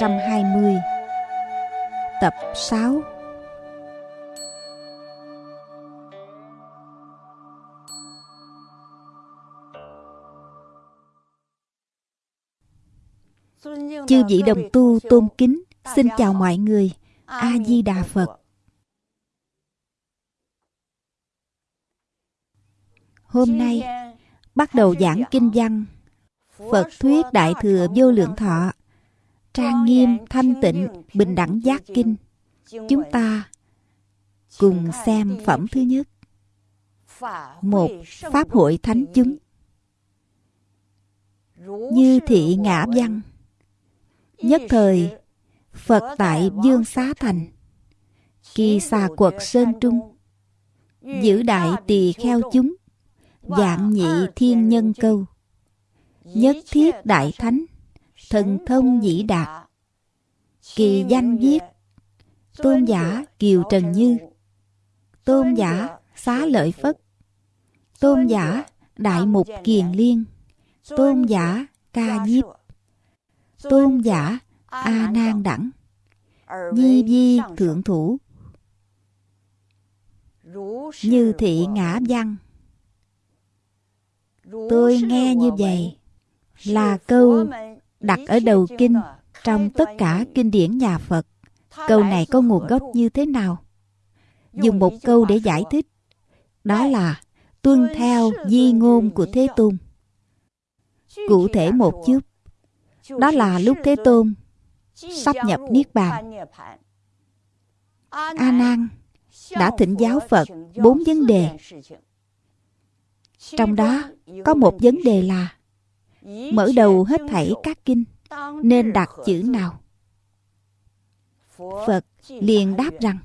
2020 tập 6 Chư vị đồng tu tôn kính, xin chào mọi người. A-di-đà Phật. Hôm nay, bắt đầu giảng kinh văn Phật thuyết Đại Thừa Vô Lượng Thọ Trang nghiêm, thanh tịnh, bình đẳng giác kinh. Chúng ta cùng xem phẩm thứ nhất. Một Pháp hội Thánh chúng. Như thị ngã văn. Nhất thời, Phật tại Dương Xá Thành, Kỳ xà quật Sơn Trung, Giữ đại tỳ kheo chúng, Dạng nhị thiên nhân câu, Nhất thiết đại thánh, Thần thông dĩ đạt, Kỳ danh viết, Tôn giả Kiều Trần Như, Tôn giả Xá Lợi Phất, Tôn giả Đại Mục Kiền Liên, Tôn giả Ca Diếp, tôn giả a nan đẳng. Nhi di thượng thủ. Như thị ngã văn. Tôi nghe như vậy là câu đặt ở đầu kinh, trong tất cả kinh điển nhà phật, câu này có nguồn gốc như thế nào dùng một câu để giải thích đó là, tuân theo di ngôn của thế tôn cụ thể một chút đó là lúc Thế Tôn sắp nhập Niết Bàn. A Nan đã thỉnh giáo Phật bốn vấn đề. Trong đó có một vấn đề là mở đầu hết thảy các kinh, nên đặt chữ nào? Phật liền đáp rằng,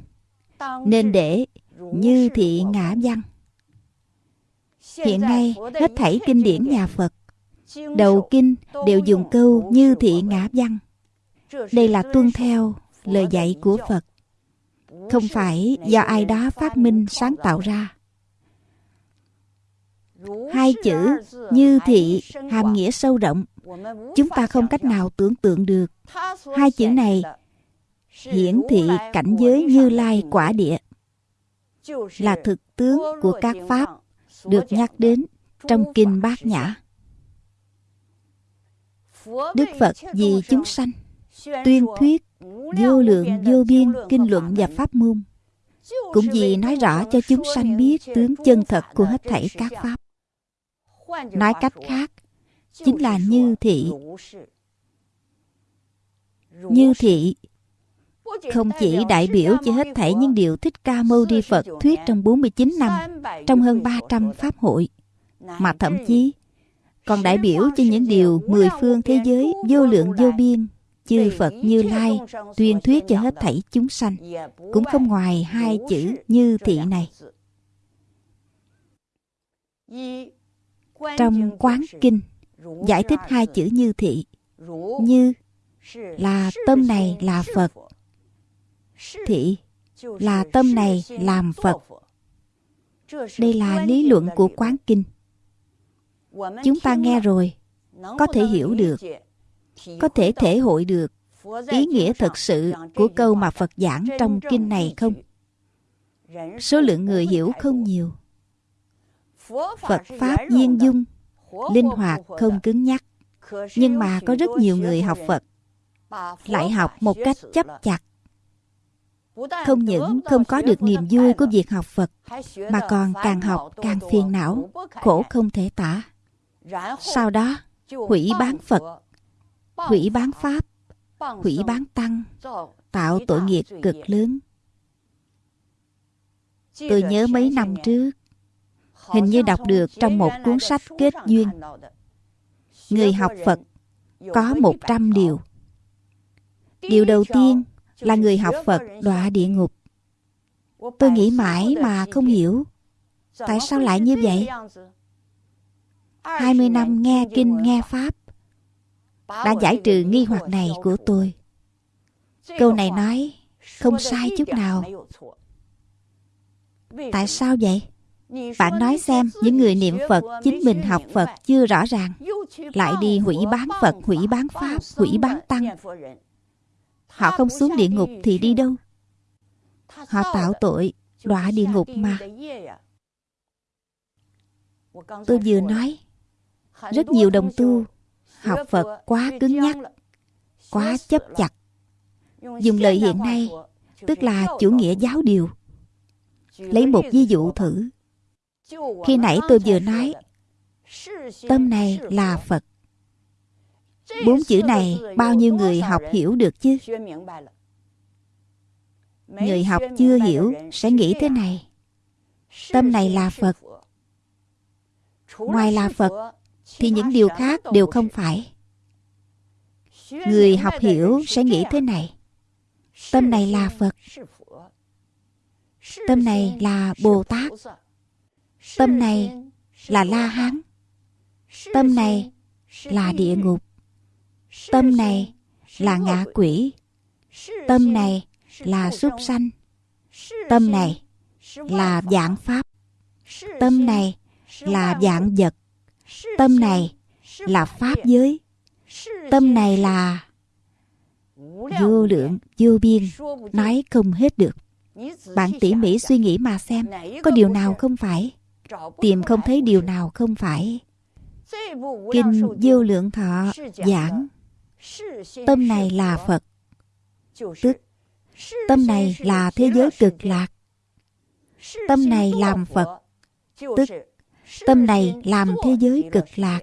nên để như thị ngã văn. Hiện nay hết thảy kinh điển nhà Phật, Đầu kinh đều dùng câu như thị ngã văn. Đây là tuân theo lời dạy của Phật. Không phải do ai đó phát minh, sáng tạo ra. Hai chữ như thị hàm nghĩa sâu rộng. Chúng ta không cách nào tưởng tượng được. Hai chữ này hiển thị cảnh giới như lai quả địa là thực tướng của các pháp được nhắc đến trong kinh bát nhã Đức Phật vì chúng sanh, tuyên thuyết vô lượng vô biên kinh luận và pháp môn, cũng vì nói rõ cho chúng sanh biết tướng chân thật của hết thảy các pháp nói cách khác chính là như thị. như thị không chỉ đại biểu cho hết thảy những điều Thích Ca Mâu Ni Phật thuyết trong 49 năm, trong hơn 300 pháp hội, mà thậm chí còn đại biểu cho những điều mười phương thế giới vô lượng vô biên chư Phật Như Lai tuyên thuyết cho hết thảy chúng sanh. Cũng không ngoài hai chữ như thị này. Trong quán kinh, giải thích hai chữ như thị, như là tâm này là Phật. Thị là tâm này làm Phật. Đây là lý luận của quán kinh. Chúng ta nghe rồi, có thể hiểu được, có thể thể hội được ý nghĩa thật sự của câu mà phật giảng trong kinh này không? Số lượng người hiểu không nhiều phật pháp duyên dung. Linh hoạt không cứng nhắc. nhưng mà có rất nhiều người học phật. lại học một cách chấp chặt. không những không có được niềm vui của việc học phật mà còn càng học càng phiền não khổ không thể tả. Sau đó hủy bán phật hủy bán pháp hủy bán tăng tạo tội nghiệp cực lớn. Tôi nhớ mấy năm trước hình như đọc được trong một cuốn sách kết duyên. người học phật có một trăm điều. Điều đầu tiên là người học phật đọa địa ngục. tôi nghĩ mãi mà không hiểu. Tại sao lại như vậy? 20 năm nghe kinh nghe Pháp đã giải trừ nghi hoặc này của tôi. Câu này nói không sai chút nào. tại sao vậy bạn nói xem, những người niệm phật, chính mình học phật chưa rõ ràng. Lại đi hủy bán phật, hủy bán pháp, hủy bán tăng. Họ không xuống địa ngục thì đi đâu? Họ tạo tội, đọa địa ngục mà. Tôi vừa nói, rất nhiều đồng tu học phật quá cứng nhắc, quá chấp chặt. Dùng lời hiện nay, tức là chủ nghĩa giáo điều. Lấy một ví dụ thử khi nãy tôi vừa nói, tâm này là phật. Bốn chữ này bao nhiêu người học hiểu được chứ? Người học chưa hiểu sẽ nghĩ thế này. Tâm này là phật. Ngoài là phật, thì những điều khác đều không phải. Người học hiểu sẽ nghĩ thế này. Tâm này là phật. Tâm này là bồ tát tâm này là la hán. Tâm này là địa ngục. Tâm này là ngạ quỷ. Tâm này là súc sanh. Tâm này là dạng pháp. Tâm này là dạng vật. Tâm này là pháp giới. Tâm này là vô lượng, vô biên, nói không hết được. Bạn tỉ mỉ suy nghĩ mà xem, có điều nào không phải? Tìm không thấy điều nào không phải. Kinh vô lượng thọ giảng, tâm này là phật. Tức, tâm này là thế giới cực lạc. Tâm này làm phật. Tức, tâm này làm thế giới cực lạc.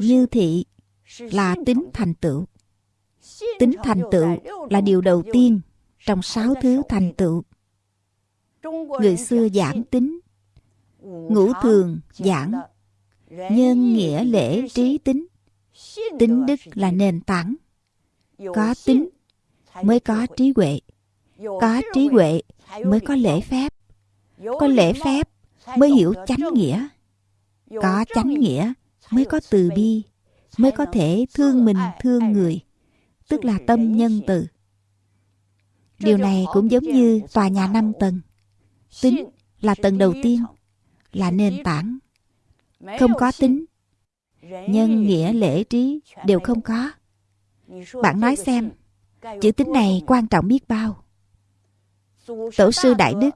Như thị là tính thành tựu. Tính thành tựu là điều đầu tiên trong sáu thứ thành tựu người xưa giảng tính ngũ thường giảng nhân nghĩa lễ trí tính. tính đức là nền tảng. Có tính mới có trí huệ. Có trí huệ mới có lễ phép. Có lễ phép mới hiểu chánh nghĩa. Có chánh nghĩa mới có từ bi mới có thể thương mình thương người tức là tâm nhân từ. Điều này cũng giống như tòa nhà năm tầng tính là tầng đầu tiên, là nền tảng. Không có tính, nhân nghĩa, lễ trí đều không có. Bạn nói xem, chữ tính này quan trọng biết bao. Tổ sư đại đức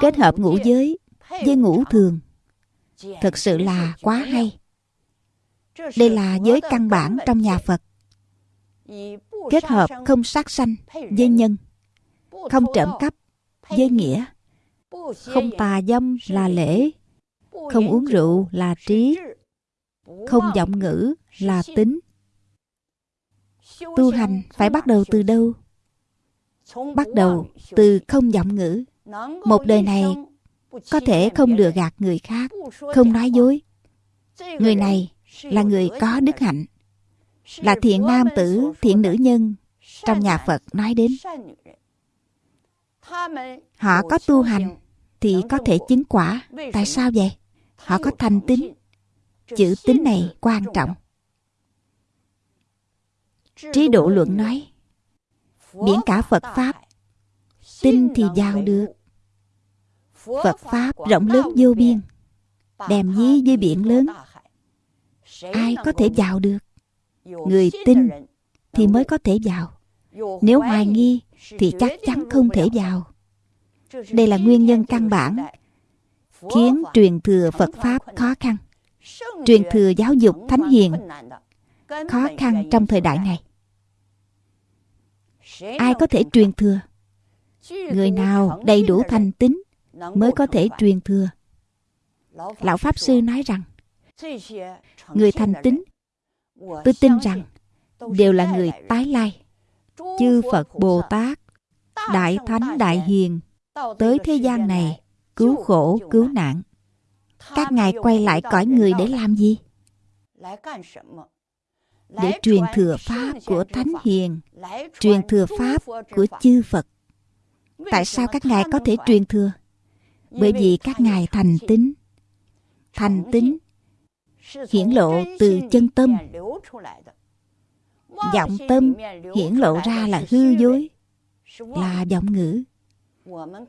kết hợp ngũ giới với ngũ thường. Thật sự là quá hay. Đây là giới căn bản trong nhà phật. Kết hợp không sát sanh với nhân, không trộm cắp với nghĩa không tà dâm là lễ, không uống rượu là trí, không giọng ngữ là tính. Tu hành phải bắt đầu từ đâu? Bắt đầu từ không giọng ngữ. Một đời này có thể không lừa gạt người khác, không nói dối. Người này là người có đức hạnh, là thiện nam tử, thiện nữ nhân, trong nhà phật nói đến họ có tu hành thì có thể chứng quả. Tại sao vậy? Họ có thành tín. Chữ tín này quan trọng. Trí độ luận nói biển cả phật pháp, tin thì vào được. Phật pháp rộng lớn vô biên đèm dí với biển lớn. Ai có thể vào được? Người tin thì mới có thể vào. Nếu hoài nghi thì chắc chắn không thể vào. Đây là nguyên nhân căn bản khiến truyền thừa phật pháp khó khăn. Truyền thừa giáo dục thánh hiền khó khăn trong thời đại này? ai có thể truyền thừa? Người nào đầy đủ thành tính mới có thể truyền thừa? Lão pháp sư nói rằng người thành tính tôi tin rằng đều là người tái lai chư phật bồ tát đại thánh đại hiền, tới thế gian này, cứu khổ, cứu nạn. Các ngài quay lại cõi người để làm gì? Để truyền thừa pháp của thánh hiền, truyền thừa pháp của chư phật. Tại sao các ngài có thể truyền thừa? Bởi vì các ngài thành tính thành tính hiển lộ từ chân tâm. Giọng tâm hiển lộ ra là hư dối, là giọng ngữ.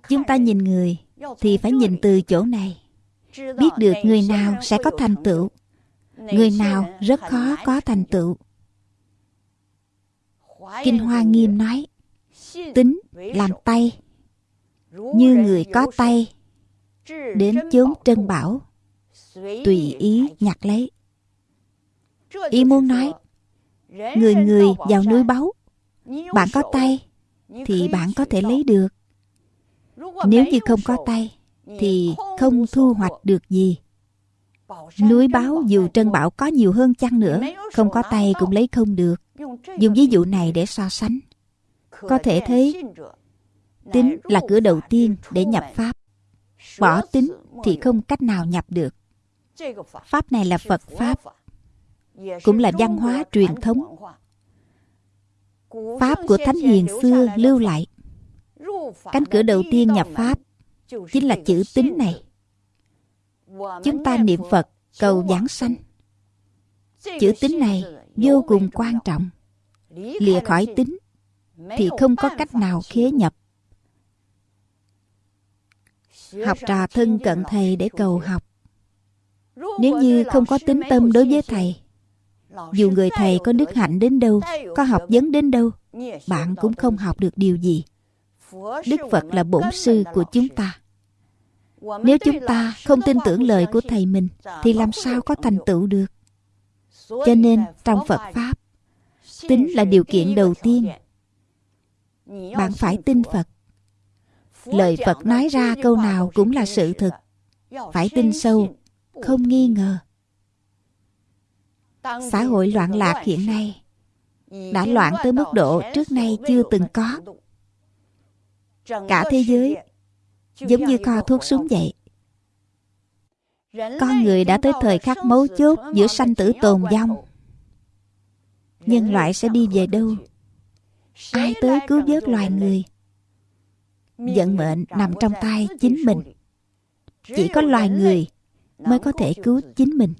Chúng ta nhìn người thì phải nhìn từ chỗ này. Biết được người nào sẽ có thành tựu. Người nào rất khó có thành tựu. Kinh hoa nghiêm nói, tính làm tay. Như người có tay, đến chốn trân bảo, tùy ý nhặt lấy. Ý muốn nói người người vào núi báu bạn có tay thì bạn có thể lấy được. Nếu như không có tay thì không thu hoạch được. gì. Núi báo dù trân bảo có nhiều hơn chăng nữa không có tay cũng lấy không được. Dùng ví dụ này để so sánh. Có thể thấy tính là cửa đầu tiên để nhập pháp. Bỏ tính thì không cách nào nhập được. Pháp này là phật pháp cũng là văn hóa truyền thống. Pháp của thánh hiền xưa lưu lại. Cánh cửa đầu tiên nhập pháp chính là chữ tính này. Chúng ta niệm phật cầu giảng sanh. Chữ tính này vô cùng quan trọng. Lìa khỏi tính thì không có cách nào khế nhập. Học trò thân cận thầy để cầu học. Nếu như không có tính tâm đối với thầy dù người thầy có đức hạnh đến đâu có học vấn đến đâu bạn cũng không học được điều gì. Đức phật là bổn sư của chúng ta. Nếu chúng ta không tin tưởng lời của thầy mình thì làm sao có thành tựu được? Cho nên trong phật pháp tính là điều kiện đầu tiên. bạn phải tin phật. Lời phật nói ra câu nào cũng là sự thực phải tin sâu không nghi ngờ xã hội loạn lạc hiện nay. Đã loạn tới mức độ trước nay chưa từng có. cả thế giới giống như kho thuốc súng vậy. Con người đã tới thời khắc mấu chốt giữa sanh tử tồn vong. nhân loại sẽ đi về đâu? ai tới cứu vớt loài người? vận mệnh nằm trong tay chính mình. Chỉ có loài người mới có thể cứu chính mình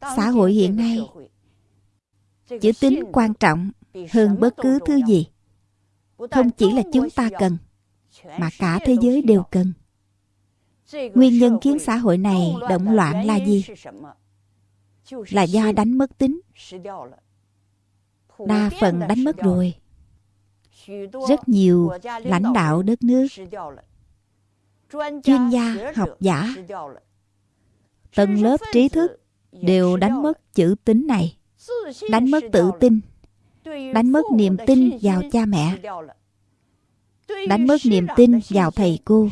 xã hội hiện nay. Chữ tính quan trọng hơn bất cứ thứ gì. Không chỉ là chúng ta cần mà cả thế giới đều cần. Nguyên nhân khiến xã hội này động loạn là gì? Là do đánh mất tính. Đa phần đánh mất rồi. Rất nhiều lãnh đạo đất nước chuyên gia học giả tầng lớp trí thức đều đánh mất chữ tính này đánh mất tự tin đánh mất niềm tin vào cha mẹ. đánh mất niềm tin vào thầy cô.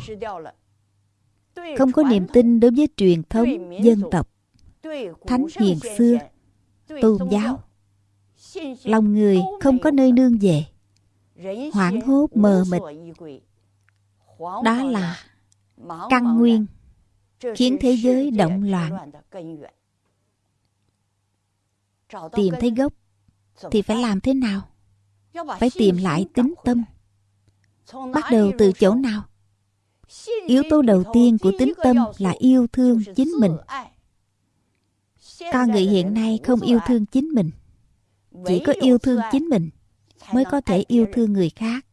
không có niềm tin đối với truyền thống dân tộc. Thánh hiền xưa tôn giáo. lòng người không có nơi nương về. Hoảng hốt mờ mịt. đó là căn nguyên khiến thế giới động loạn tìm thấy gốc thì phải làm thế nào? Phải tìm lại tính tâm. Bắt đầu từ chỗ nào? Yếu tố đầu tiên của tính tâm là yêu thương chính mình. con người hiện nay không yêu thương chính mình chỉ có yêu thương chính mình mới có thể yêu thương người khác.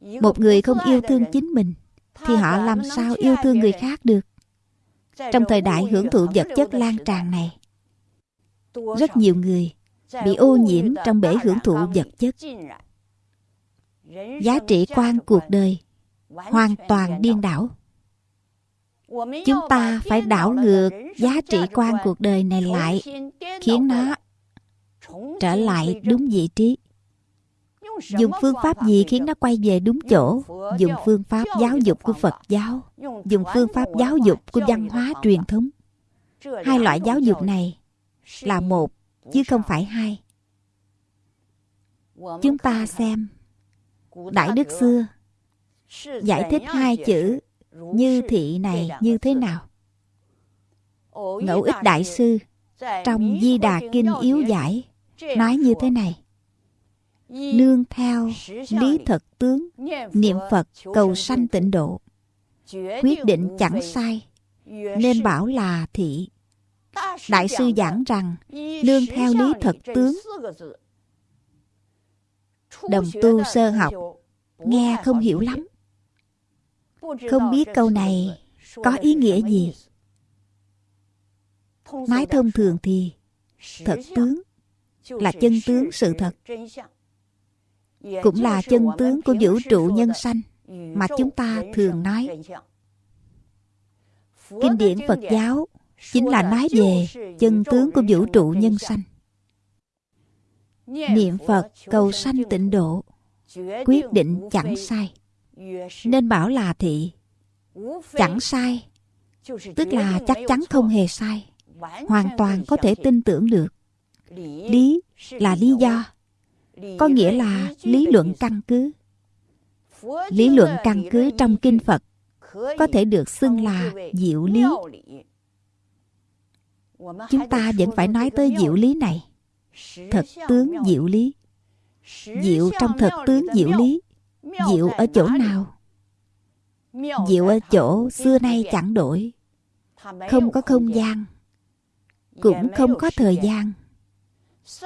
Một người không yêu thương chính mình thì họ làm sao yêu thương người khác được? Trong thời đại hưởng thụ vật chất lan tràn này rất nhiều người bị ô nhiễm trong bể hưởng thụ vật chất. giá trị quan cuộc đời hoàn toàn điên đảo. Chúng ta phải đảo ngược giá trị quan cuộc đời này lại khiến nó trở lại đúng vị trí. Dùng phương pháp gì khiến nó quay về đúng chỗ? dùng phương pháp giáo dục của phật giáo dùng phương pháp giáo dục của văn hóa truyền thống. Hai loại giáo dục này là một, chứ không phải hai. Chúng ta xem, đại đức xưa giải thích hai chữ như thị này như thế nào. Ngẫu ích đại sư trong di đà kinh yếu giải nói như thế này. Nương theo lý thật tướng, niệm phật cầu sanh tịnh độ, quyết định chẳng sai, nên bảo là thị. Đại sư giảng rằng, nương theo lý thật tướng, Đồng tu sơ học, Nghe không hiểu lắm. Không biết câu này có ý nghĩa gì. Nói thông thường thì, Thật tướng là chân tướng sự thật. Cũng là chân tướng của vũ trụ nhân sanh Mà chúng ta thường nói. Kinh điển Phật giáo Chính là nói về chân tướng của vũ trụ nhân sanh. Niệm Phật cầu sanh tịnh độ, Quyết định chẳng sai. Nên bảo là thị, Chẳng sai, Tức là chắc chắn không hề sai, Hoàn toàn có thể tin tưởng được. Lý là lý do, Có nghĩa là lý luận căn cứ. Lý luận căn cứ trong kinh Phật Có thể được xưng là diệu lý. Chúng ta vẫn phải nói tới diệu lý này. Thực tướng diệu lý. Diệu trong thực tướng diệu lý. Diệu ở chỗ nào? Diệu ở chỗ xưa nay chẳng đổi. Không có không gian. Cũng không có thời gian.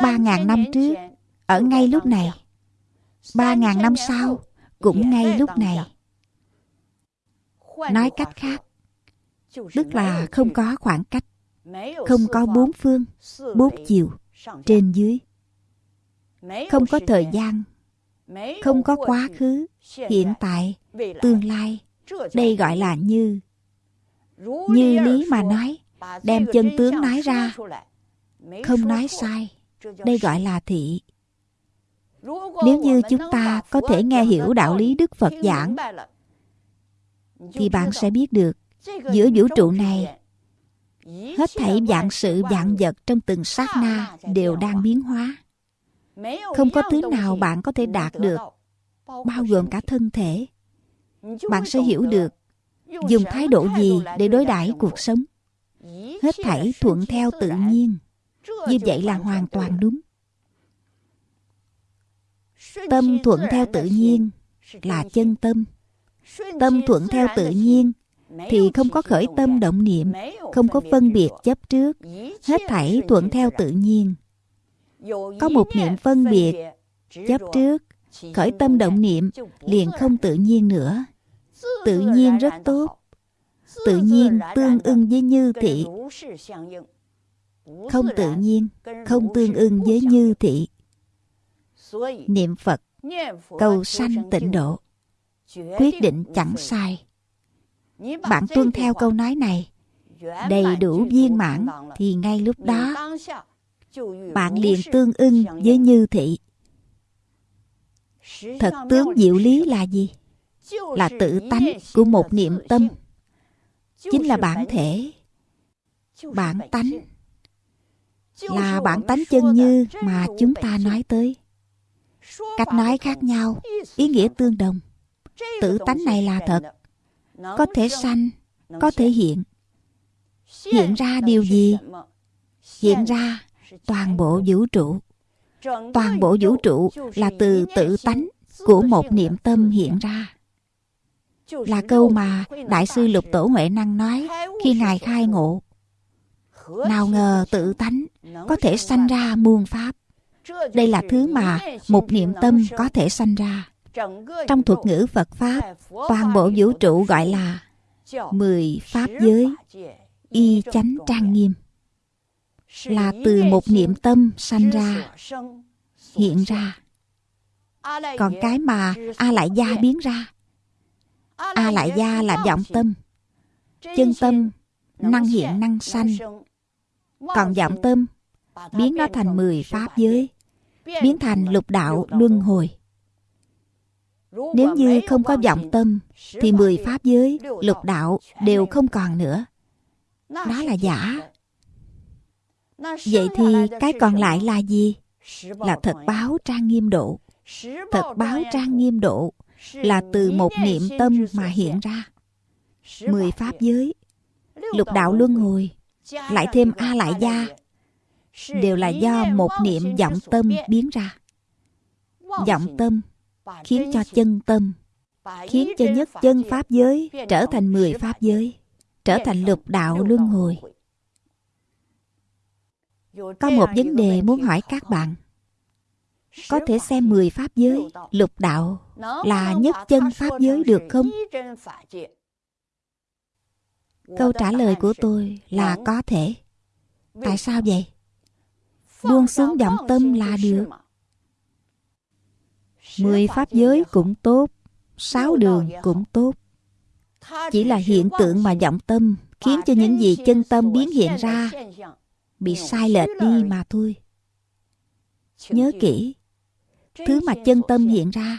Ba ngàn năm trước, Ở ngay lúc này. Ba ngàn năm sau, Cũng ngay lúc này. Nói cách khác, Tức là không có khoảng cách. Không có bốn phương Bốn chiều Trên dưới. Không có thời gian Không có quá khứ Hiện tại Tương lai. Đây gọi là như Như lý mà nói Đem chân tướng nói ra Không nói sai đây gọi là thị。nếu như chúng ta có thể nghe hiểu đạo lý đức phật giảng thì bạn sẽ biết được giữa vũ trụ này hết thảy dạng sự dạng vật trong từng sát na đều đang biến hóa. Không có thứ nào bạn có thể đạt được, bao gồm cả thân thể. Bạn sẽ hiểu được dùng thái độ gì để đối đãi cuộc sống. Hết thảy thuận theo tự nhiên. Như vậy là hoàn toàn đúng. Tâm thuận theo tự nhiên là chân tâm. Tâm thuận theo tự nhiên thì không có khởi tâm động niệm không có phân biệt chấp trước hết thảy thuận theo tự nhiên. Có một niệm phân biệt chấp trước khởi tâm động niệm liền không tự nhiên nữa. Tự nhiên rất tốt. tự nhiên tương ưng với như thị. không tự nhiên không tương ưng với như thị. Niệm phật cầu sanh tịnh độ quyết định chẳng sai bạn tuân theo câu nói này. Đầy đủ viên mãn thì ngay lúc đó bạn liền tương ưng với như thị. Thật tướng diệu lý là gì? Là tự tánh của một niệm tâm. chính là bản thể. bản tánh là bản tánh chân như mà chúng ta nói tới. Cách nói khác nhau ý nghĩa tương đồng. Tự tánh này là thật có thể sanh có thể hiện. Hiện ra điều gì? hiện ra toàn bộ vũ trụ. toàn bộ vũ trụ là từ tự tánh của một niệm tâm hiện ra. Là câu mà đại sư lục tổ huệ năng nói khi ngài khai ngộ. nào ngờ tự tánh có thể sanh ra muôn pháp. Đây là thứ mà một niệm tâm có thể sanh ra trong thuật ngữ phật pháp, toàn bộ vũ trụ gọi là mười pháp giới, y chánh trang nghiêm. Là từ một niệm tâm sanh ra, hiện ra. Còn cái mà a lại gia biến ra, a lại gia là vọng tâm. Chân tâm, năng hiện, năng sanh. Còn vọng tâm, biến nó thành mười pháp giới, biến thành lục đạo luân hồi nếu như không có vọng tâm thì mười pháp giới lục đạo đều không còn nữa. đó là giả. vậy thì cái còn lại là gì? là thật báo trang nghiêm độ. Thật báo trang nghiêm độ là từ một niệm tâm mà hiện ra. Mười pháp giới. Lục đạo luân hồi. lại thêm a lại gia. đều là do một niệm vọng tâm biến ra. Vọng tâm khiến cho chân tâm. Khiến cho nhất chân pháp giới trở thành mười pháp giới trở thành lục đạo luân hồi. Có một vấn đề muốn hỏi các bạn. Có thể xem 10 pháp giới, lục đạo là nhất chân pháp giới được không? Câu trả lời của tôi là có thể. Tại sao vậy? Buông xuống vọng tâm là được. Mười pháp giới cũng tốt, sáu đường cũng tốt. Chỉ là hiện tượng mà vọng tâm khiến cho những gì chân tâm biến hiện ra bị sai lệch đi mà thôi. Nhớ kỹ, thứ mà chân tâm hiện ra,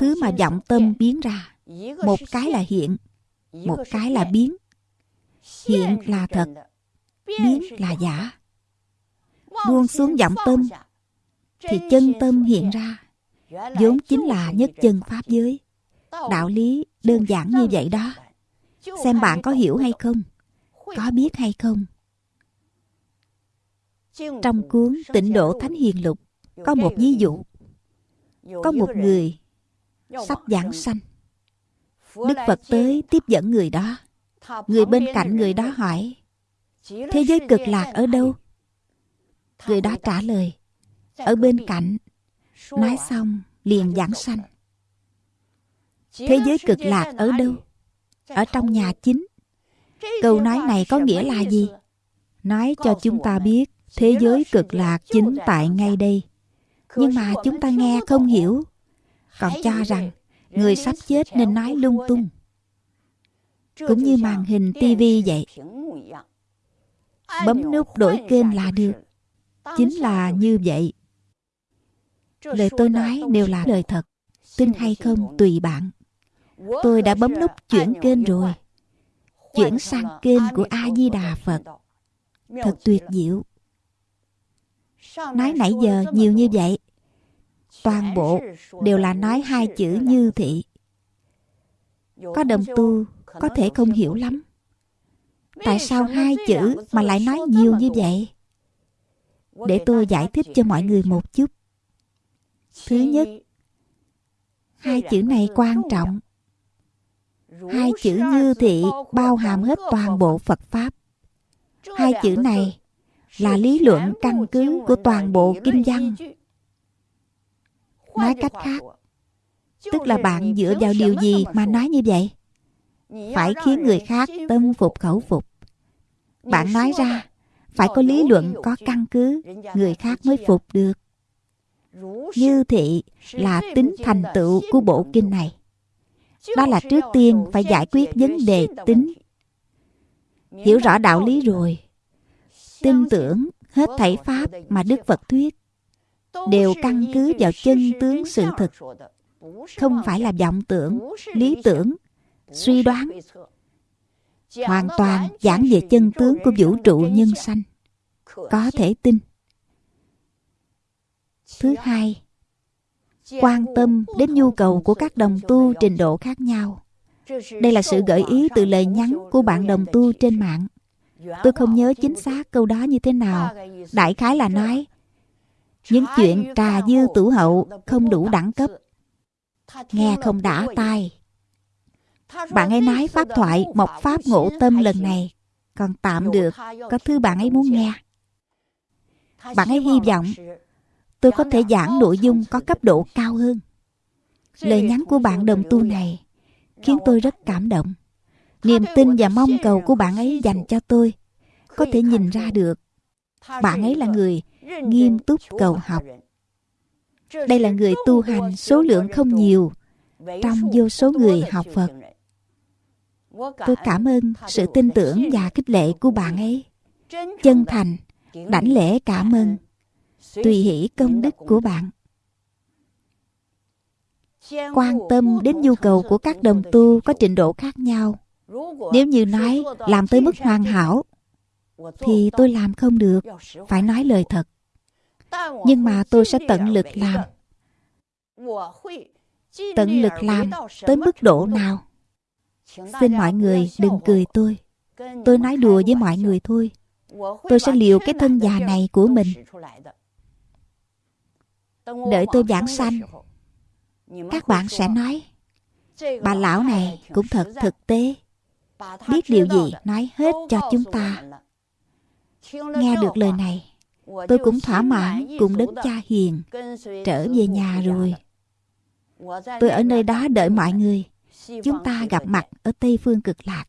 thứ mà vọng tâm biến ra, một cái là hiện, một cái là biến. Hiện là thật, biến là giả. Buông xuống vọng tâm, thì chân tâm hiện ra, vốn chính là nhất chân pháp giới. Đạo lý đơn giản như vậy đó. Xem bạn có hiểu hay không, có biết hay không. Trong cuốn Tịnh Độ Thánh Hiền Lục có một ví dụ. Có một người sắp giảng sanh. Đức Phật tới tiếp dẫn người đó. Người bên cạnh người đó hỏi Thế giới cực lạc ở đâu? Người đó trả lời Ở bên cạnh Nói xong, liền giảng sanh. Thế giới cực lạc ở đâu? Ở trong nhà chính. Câu nói này có nghĩa là gì? Nói cho chúng ta biết, Thế giới cực lạc chính tại ngay đây. Nhưng mà chúng ta nghe không hiểu. Còn cho rằng, Người sắp chết nên nói lung tung. Cũng như màn hình tivi vậy. Bấm nút đổi kênh là được. Chính là như vậy lời tôi nói đều là lời thật. tin hay không tùy bạn. tôi đã bấm nút chuyển kênh rồi. Chuyển sang kênh của a di đà phật. Thật tuyệt diệu nói nãy giờ nhiều như vậy toàn bộ đều là nói hai chữ như thị. Có đồng tu có thể không hiểu lắm. Tại sao hai chữ mà lại nói nhiều như vậy? Để tôi giải thích cho mọi người một chút thứ nhất hai chữ này quan trọng. Hai chữ như thị bao hàm hết toàn bộ phật pháp. Hai chữ này là lý luận căn cứ của toàn bộ kinh văn. Nói cách khác tức là bạn dựa vào điều gì mà nói như vậy? Phải khiến người khác tâm phục khẩu phục. Bạn nói ra phải có lý luận có căn cứ người khác mới phục được như thị là tính thành tựu của bộ kinh này. Đó là trước tiên phải giải quyết vấn đề tính. Hiểu rõ đạo lý rồi. Tin tưởng hết thảy pháp mà đức phật thuyết đều căn cứ vào chân tướng sự thực không phải là vọng tưởng, lý tưởng, suy đoán. Hoàn toàn giảng về chân tướng của vũ trụ nhân sanh. Có thể tin thứ hai, quan tâm đến nhu cầu của các đồng tu trình độ khác nhau. Đây là sự gợi ý từ lời nhắn của bạn đồng tu trên mạng. Tôi không nhớ chính xác câu đó như thế nào. Đại khái là nói, những chuyện trà dư tủ hậu không đủ đẳng cấp. Nghe không đã tai. Bạn ấy nói pháp thoại một pháp ngộ tâm lần này. Còn tạm được, có thứ bạn ấy muốn nghe. Bạn ấy hy vọng tôi có thể giảng nội dung có cấp độ cao hơn. Lời nhắn của bạn đồng tu này khiến tôi rất cảm động. Niềm tin và mong cầu của bạn ấy dành cho tôi có thể nhìn ra được. Bạn ấy là người nghiêm túc cầu học. Đây là người tu hành số lượng không nhiều trong vô số người học phật. Tôi cảm ơn sự tin tưởng và khích lệ của bạn ấy. Chân thành, đảnh lễ cảm ơn tùy hỷ công đức của bạn. Quan tâm đến nhu cầu của các đồng tu có trình độ khác nhau. Nếu như nói làm tới mức hoàn hảo thì tôi làm không được phải nói lời thật. Nhưng mà tôi sẽ tận lực làm. Tận lực làm tới mức độ nào? Xin mọi người đừng cười tôi. tôi nói đùa với mọi người thôi. Tôi sẽ liều cái thân già này của mình đợi tôi giảng sanh các bạn sẽ nói bà lão này cũng thật thực tế. Biết điều gì nói hết cho chúng ta. Nghe được lời này tôi cũng thỏa mãn cùng đấng cha hiền trở về nhà rồi. Tôi ở nơi đó đợi mọi người. Chúng ta gặp mặt ở tây phương cực lạc.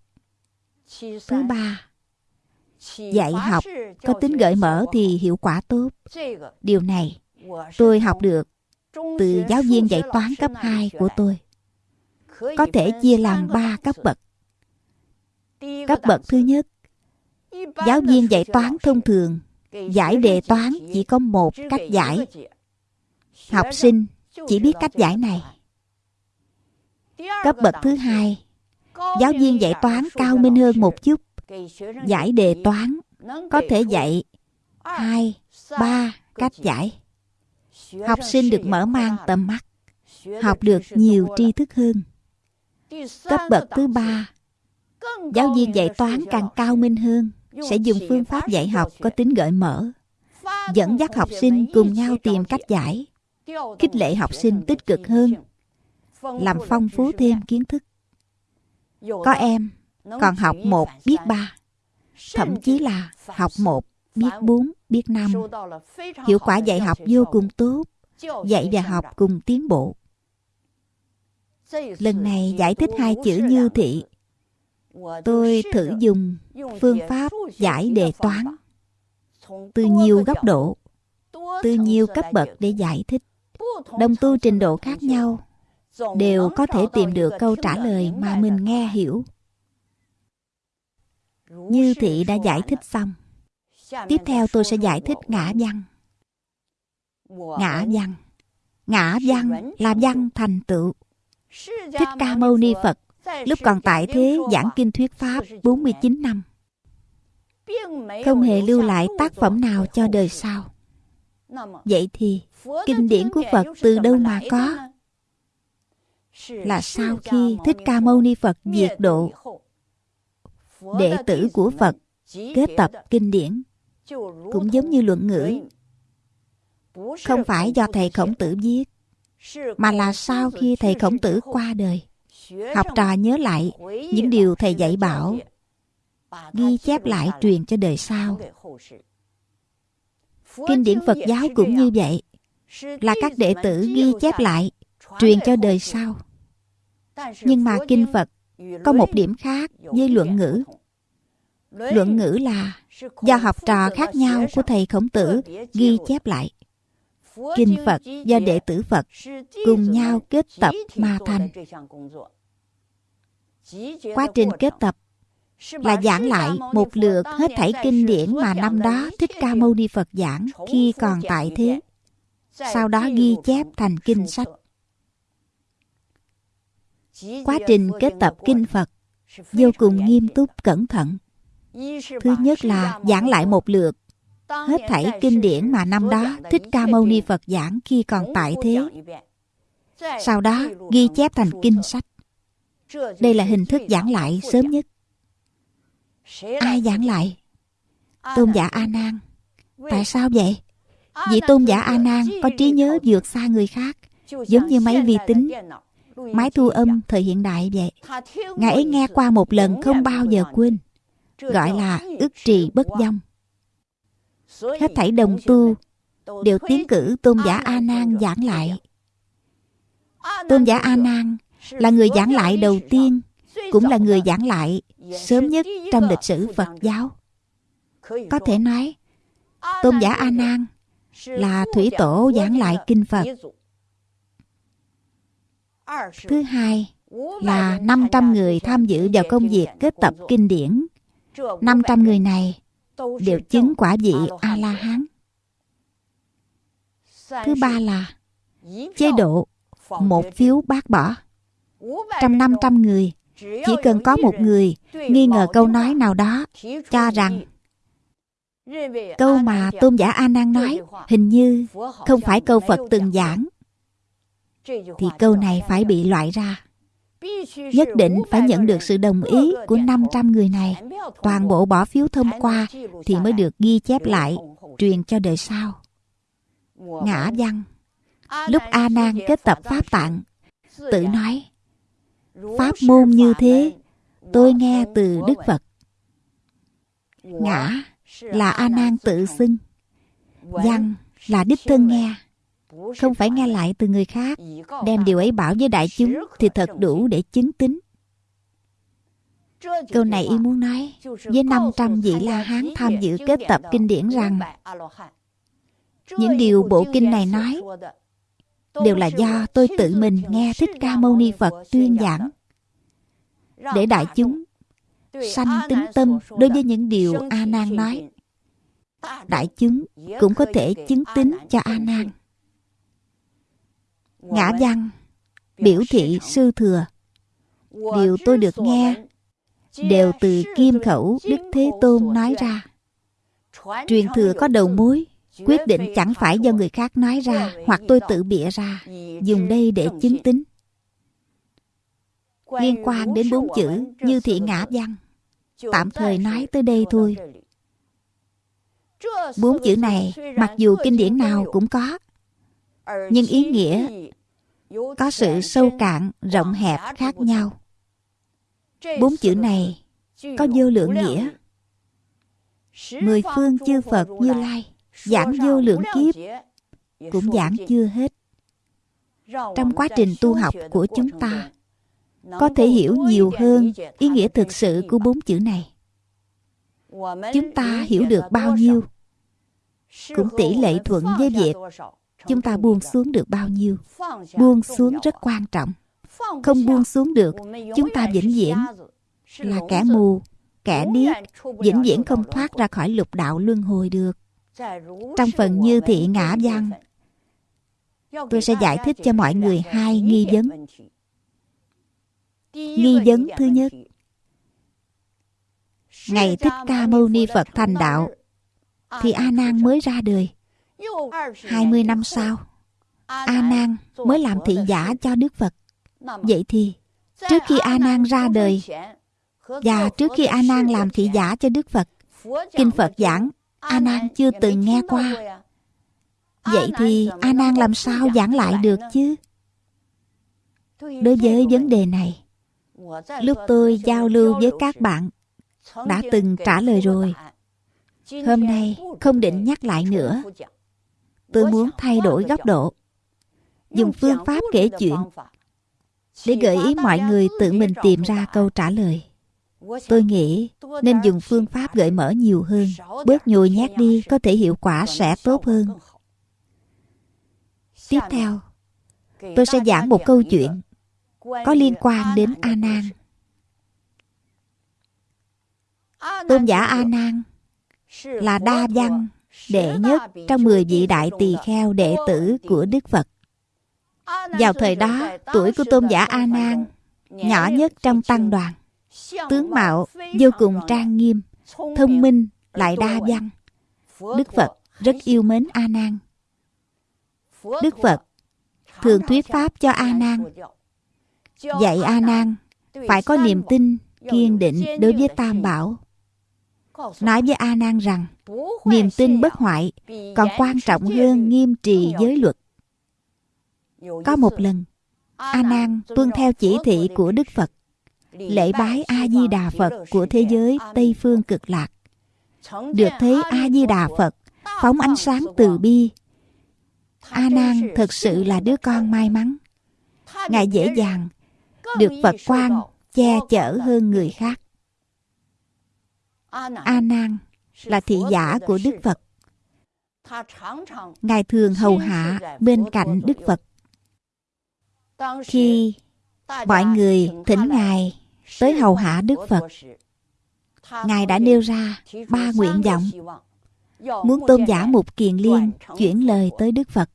Thứ ba dạy học. Có tính gợi mở thì hiệu quả tốt. Điều này tôi học được từ giáo viên dạy toán cấp 2 của tôi. Có thể chia làm 3 cấp bậc. Cấp bậc thứ nhất, giáo viên dạy toán thông thường, giải đề toán chỉ có một cách giải. Học sinh chỉ biết cách giải này. Cấp bậc thứ hai, giáo viên dạy toán cao minh hơn một chút. Giải đề toán có thể dạy hai, ba cách giải học sinh được mở mang tầm mắt, học được nhiều tri thức hơn. Cấp bậc thứ ba, giáo viên dạy toán càng cao minh hơn, sẽ dùng phương pháp dạy học có tính gợi mở, dẫn dắt học sinh cùng nhau tìm cách giải, khích lệ học sinh tích cực hơn, làm phong phú thêm kiến thức. Có em, còn học một, biết ba, thậm chí là học một biết bốn, biết năm. Hiệu quả dạy học vô cùng tốt, dạy và học cùng tiến bộ. Lần này giải thích hai chữ như thị. Tôi thử dùng phương pháp giải đề toán. Từ nhiều góc độ, từ nhiều cấp bậc để giải thích. Đồng tu trình độ khác nhau, đều có thể tìm được câu trả lời mà mình nghe hiểu. Như thị đã giải thích xong tiếp theo tôi sẽ giải thích ngã văn. Ngã văn. Ngã văn là văn thành tựu. Thích ca mâu ni phật, lúc còn tại thế, giảng kinh thuyết pháp 49 năm. Không hề lưu lại tác phẩm nào cho đời sau. Vậy thì, kinh điển của phật từ đâu mà có? Là sau khi thích ca mâu ni phật diệt độ. Đệ tử của phật kết tập kinh điển cũng giống như luận ngữ. Không phải do thầy khổng tử viết, mà là sau khi thầy khổng tử qua đời, học trò nhớ lại những điều thầy dạy bảo, ghi chép lại truyền cho đời sau. Kinh điển phật giáo cũng như vậy, là các đệ tử ghi chép lại, truyền cho đời sau. Nhưng mà kinh phật có một điểm khác với luận ngữ luận ngữ là do học trò khác nhau của thầy khổng tử ghi chép lại. Kinh phật do đệ tử phật cùng nhau kết tập mà thành. Quá trình kết tập là giảng lại một lượt hết thảy kinh điển mà năm đó thích ca mâu ni phật giảng khi còn tại thế, sau đó ghi chép thành kinh sách. Quá trình kết tập kinh phật vô cùng nghiêm túc, cẩn thận thứ nhất là giảng lại một lượt. Hết thảy kinh điển mà năm đó thích ca mâu ni phật giảng khi còn tại thế. Sau đó ghi chép thành kinh sách. Đây là hình thức giảng lại sớm nhất. Ai giảng lại? Tôn giả a nan. Tại sao vậy? Vị tôn giả a nan có trí nhớ vượt xa người khác giống như máy vi tính máy thu âm thời hiện đại vậy. Ngài ấy nghe qua một lần không bao giờ quên gọi là ức trì bất dông hết thảy đồng tu đều tiến cử tôn giả a nan giảng lại. Tôn giả a nan là người giảng lại đầu tiên cũng là người giảng lại sớm nhất trong lịch sử phật giáo. Có thể nói tôn giả a nan là thủy tổ giảng lại kinh phật. Thứ hai là 500 người tham dự vào công việc kết tập kinh điển 500 người này đều chứng quả vị A-la-hán. Thứ ba là chế độ một phiếu bác bỏ. Trong 500 người, chỉ cần có một người nghi ngờ câu nói nào đó cho rằng câu mà tôn giả A Nan nói hình như không phải câu Phật từng giảng. thì câu này phải bị loại ra. Nhất định phải nhận được sự đồng ý của 500 người này. Toàn bộ bỏ phiếu thông qua thì mới được ghi chép lại, truyền cho đời sau. Ngã văn Lúc A Nan kết tập Pháp Tạng, tự nói Pháp môn như thế, tôi nghe từ Đức Phật. Ngã là A Nan tự xưng. văn là đích thân nghe không phải nghe lại từ người khác đem điều ấy bảo với đại chúng thì thật đủ để chứng tín câu này y muốn nói với 500 vị La Hán tham dự kết tập kinh điển rằng, những điều bộ kinh này nói đều là do tôi tự mình nghe Thích Ca Mâu Ni Phật tuyên giảng để đại chúng sanh tính tâm đối với những điều A Nan nói. Đại chúng cũng có thể chứng tín cho A Nan. Ngã văn biểu thị sư thừa. Điều tôi được nghe đều từ kim khẩu Đức Thế Tôn nói ra. Truyền thừa có đầu mối, quyết định chẳng phải do người khác nói ra hoặc tôi tự bịa ra, dùng đây để chứng tín. Liên quan đến bốn chữ như thị ngã văn, tạm thời nói tới đây thôi. Bốn chữ này, mặc dù kinh điển nào cũng có, nhưng ý nghĩa có sự sâu cạn, rộng hẹp khác nhau. Bốn chữ này có vô lượng nghĩa. Mười phương chư Phật Như Lai giảng vô lượng kiếp cũng giảng chưa hết. Trong quá trình tu học của chúng ta, có thể hiểu nhiều hơn ý nghĩa thực sự của bốn chữ này. Chúng ta hiểu được bao nhiêu cũng tỷ lệ thuận với việc chúng ta buông xuống được bao nhiêu. Buông xuống rất quan trọng. Không buông xuống được, chúng ta vĩnh viễn là kẻ mù, kẻ điếc, vĩnh viễn không thoát ra khỏi lục đạo luân hồi được. Trong phần như thị ngã văn, tôi sẽ giải thích cho mọi người hai nghi vấn. Nghi vấn thứ nhất, Ngày Thích Ca Mâu Ni Phật thành đạo, thì A Nan mới ra đời. 20 năm sau, A Nan mới làm thị giả cho Đức Phật. Vậy thì, trước khi A Nan ra đời và trước khi A Nan làm thị giả cho Đức Phật, kinh Phật giảng A Nan chưa từng nghe qua. Vậy thì A Nan làm sao giảng lại được chứ? Đối với vấn đề này, lúc tôi giao lưu với các bạn đã từng trả lời rồi. Hôm nay không định nhắc lại nữa. Tôi muốn thay đổi góc độ, dùng phương pháp kể chuyện để gợi ý mọi người tự mình tìm ra câu trả lời. Tôi nghĩ nên dùng phương pháp gợi mở nhiều hơn, bớt nhồi nhát đi có thể hiệu quả sẽ tốt hơn. Tiếp theo, tôi sẽ giảng một câu chuyện có liên quan đến A Nan. Tôn giả A Nan là đa văn đệ nhất trong 10 vị đại tỳ kheo đệ tử của Đức Phật. Vào thời đó, tuổi của tôn giả A Nan nhỏ nhất trong tăng đoàn tướng mạo vô cùng trang nghiêm thông minh lại đa văn. Đức phật rất yêu mến a nan. Đức phật thường thuyết pháp cho a nan. Dạy a nan phải có niềm tin kiên định đối với tam bảo nói với a nan rằng, niềm tin bất hoại còn quan trọng hơn nghiêm trì giới luật. Có một lần, a nan tuân theo chỉ thị của đức phật, lễ bái a di đà phật của thế giới tây phương cực lạc. Được thấy a di đà phật phóng ánh sáng từ bi. A nan thật sự là đứa con may mắn. Ngài dễ dàng được phật quan che chở hơn người khác a nan là thị giả của đức phật. Ngài thường hầu hạ bên cạnh đức phật. Khi mọi người thỉnh ngài tới hầu hạ Đức Phật. Ngài đã nêu ra ba nguyện vọng. Muốn tôn giả Mục Kiền Liên chuyển lời tới Đức Phật.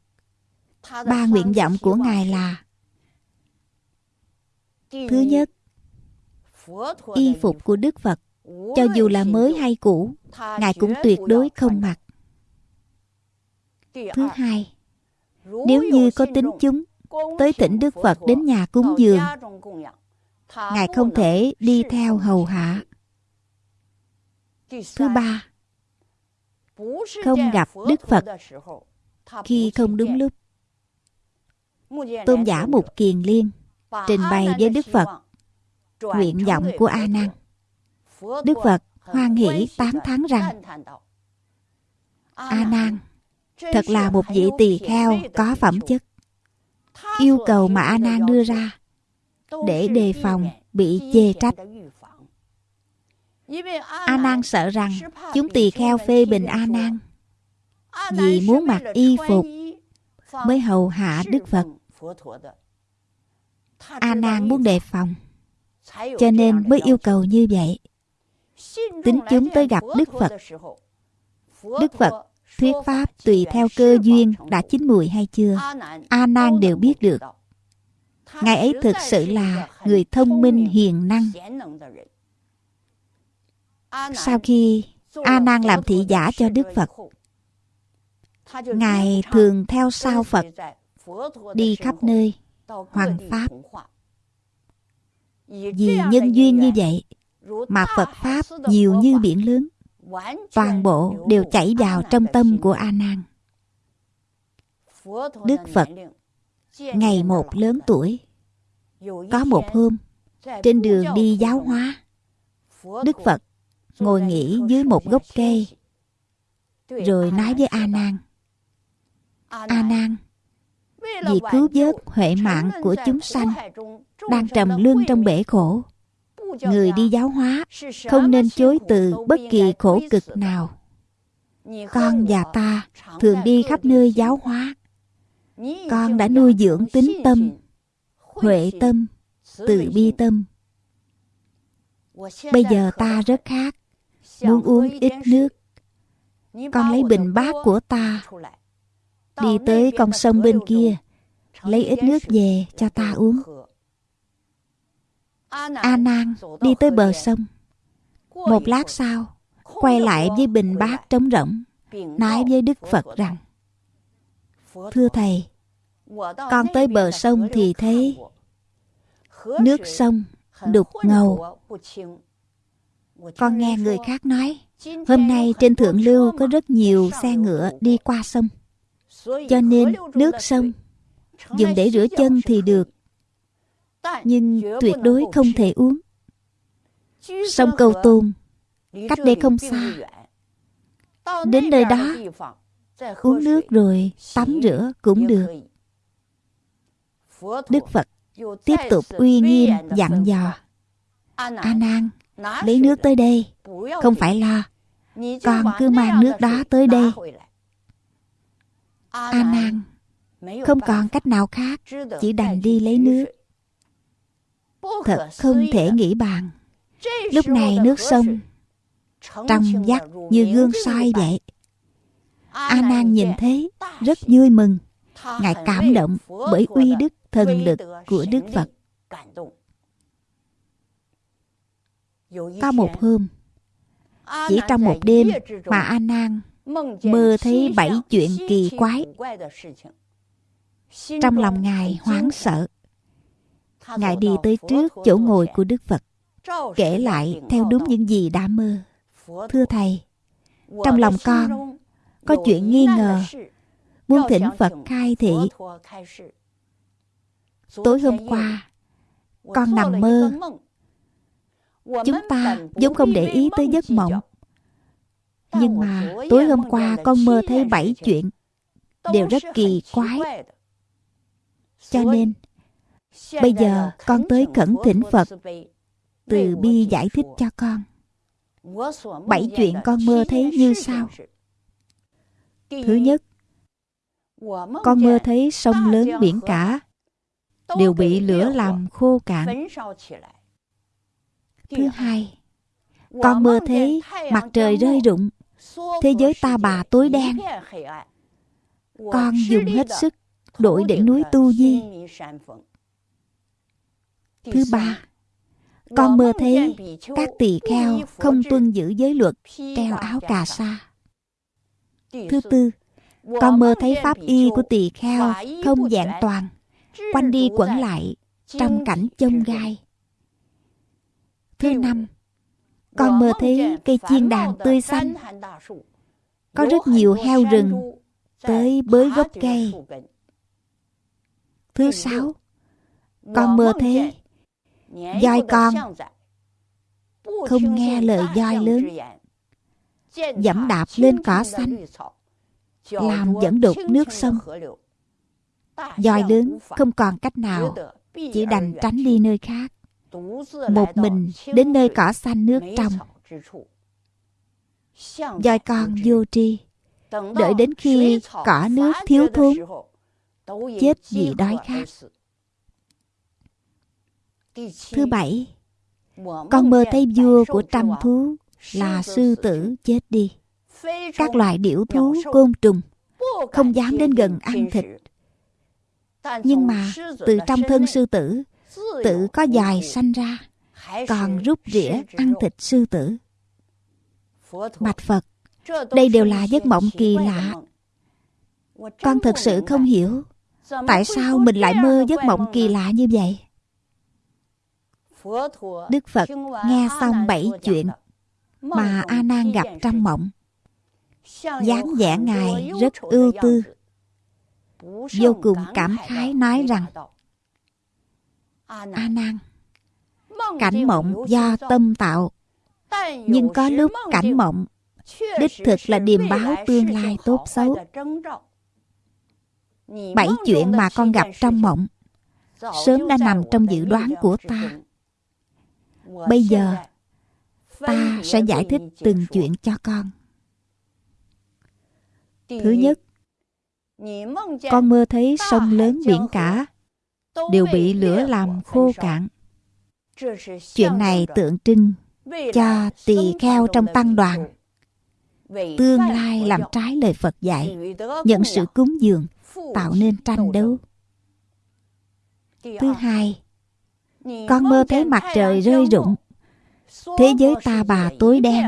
Ba nguyện vọng của Ngài là Thứ nhất, y phục của Đức Phật, cho dù là mới hay cũ, Ngài cũng tuyệt đối không mặc. Thứ hai, nếu như có tính chúng tới thỉnh Đức Phật đến nhà cúng dường ngài không thể đi theo hầu hạ. Thứ ba không gặp đức phật khi không đúng lúc. tôn giả mục kiền liên trình bày với đức phật nguyện vọng của a nan đức phật hoan hỷ tán thán rằng a nan Thật là một vị tỳ kheo có phẩm chất. Yêu cầu mà A Nan đưa ra để đề phòng bị chê trách. A Nan sợ rằng chúng tỳ kheo phê bình A Nan vì muốn mặc y phục mới hầu hạ Đức Phật. A Nan muốn đề phòng, cho nên mới yêu cầu như vậy. Tính chúng tới gặp Đức Phật. Đức Phật thuyết pháp tùy theo cơ duyên đã chín mùi hay chưa, A Nan đều biết được. Ngài ấy thực sự là người thông minh hiền năng. Sau khi A Nan làm thị giả cho Đức Phật, Ngài thường theo sau Phật đi khắp nơi hoàng pháp. Vì nhân duyên như vậy mà Phật Pháp nhiều như biển lớn, toàn bộ đều chảy vào trong tâm của A Nan. Đức Phật ngày một lớn tuổi, có một hôm trên đường đi giáo hóa, Đức Phật ngồi nghỉ dưới một gốc cây, rồi nói với A Nan: A Nan, vì cứu vớt huệ mạng của chúng sanh đang trầm lương trong bể khổ người đi giáo hóa không nên chối từ bất kỳ khổ cực nào. Con và ta thường đi khắp nơi giáo hóa. Con đã nuôi dưỡng tính tâm huệ tâm từ bi tâm. Bây giờ ta rất khát muốn uống ít nước. con lấy bình bát của ta đi tới con sông bên kia lấy ít nước về cho ta uống a nan đi tới bờ sông. Một lát sau quay lại với bình bát trống rỗng nói với đức phật rằng thưa thầy con tới bờ sông thì thấy nước sông đục ngầu. con nghe người khác nói hôm nay trên thượng lưu có rất nhiều xe ngựa đi qua sông. Cho nên nước sông dùng để rửa chân thì được nhưng tuyệt đối không thể uống. Sông cầu tôn cách đây không xa. Đến nơi đó, uống nước rồi tắm rửa cũng được. Đức phật tiếp tục uy nghiêm dặn dò. A nan, lấy nước tới đây. Không phải lo, con cứ mang nước đó tới đây. A nan, không còn cách nào khác, chỉ đành đi lấy nước thật không thể nghĩ bàn. lúc này nước sông trong vắt như gương soi vậy. a nan nhìn thấy rất vui mừng. ngài cảm động bởi uy đức thần lực của đức phật. có một hôm chỉ trong một đêm mà a nan mơ thấy bảy chuyện kỳ quái. trong lòng ngài hoảng sợ ngài đi tới trước chỗ ngồi của đức phật kể lại theo đúng những gì đã mơ. Thưa thầy trong lòng con có chuyện nghi ngờ. Muốn thỉnh phật khai thị. Tối hôm qua con nằm mơ. Chúng ta vốn không để ý tới giấc mộng. Nhưng mà tối hôm qua con mơ thấy bảy chuyện đều rất kỳ quái. Cho nên bây giờ con tới cẩn thỉnh phật, từ bi giải thích cho con. Bảy chuyện con mơ thấy như sau. Thứ nhất, con mơ thấy sông lớn biển cả, đều bị lửa làm khô cạn. Thứ hai, con mơ thấy mặt trời rơi rụng, thế giới ta bà tối đen. Con dùng hết sức đổi đỉnh núi tu di thứ ba con mơ thấy các tỳ kheo không tuân giữ giới luật treo áo cà sa. Thứ tư con mơ thấy pháp y của tỳ kheo không dạng toàn quanh đi quẩn lại trong cảnh chông gai. thứ năm con mơ thấy cây chiên đàn tươi xanh. có rất nhiều heo rừng tới bới gốc cây. thứ sáu con mơ thấy voi con không nghe lời voi lớn, dẫm đạp lên cỏ xanh, làm dẫn đục nước sông. Voi lớn không còn cách nào, chỉ đành tránh đi nơi khác, một mình đến nơi cỏ xanh nước trong. Voi con vô tri, đợi đến khi cỏ nước thiếu thốn, chết vì đói khát thứ bảy con mơ thấy vua của trăm thú là sư tử chết đi. Các loài điểu thú côn trùng không dám đến gần ăn thịt. nhưng mà từ trong thân sư tử tự có dài sanh ra còn rút rỉa ăn thịt sư tử. Bạch phật đây đều là giấc mộng kỳ lạ. con thật sự không hiểu tại sao mình lại mơ giấc mộng kỳ lạ như vậy đức phật nghe xong bảy chuyện mà a nan gặp trong mộng. Dáng vẻ ngài rất ưu tư. vô cùng cảm khái nói rằng a nan. Cảnh mộng do tâm tạo. Nhưng có lúc cảnh mộng đích thực là điềm báo tương lai tốt xấu. bảy chuyện mà con gặp trong mộng sớm đã nằm trong dự đoán của ta bây giờ ta sẽ giải thích từng chuyện cho con. Thứ nhất con mơ thấy sông lớn biển cả đều bị lửa làm khô cạn. Chuyện này tượng trưng cho tỳ kheo trong tăng đoàn. tương lai làm trái lời phật dạy nhận sự cúng dường tạo nên tranh đấu. Thứ hai con mơ thấy mặt trời rơi rụng. Thế giới ta bà tối đen.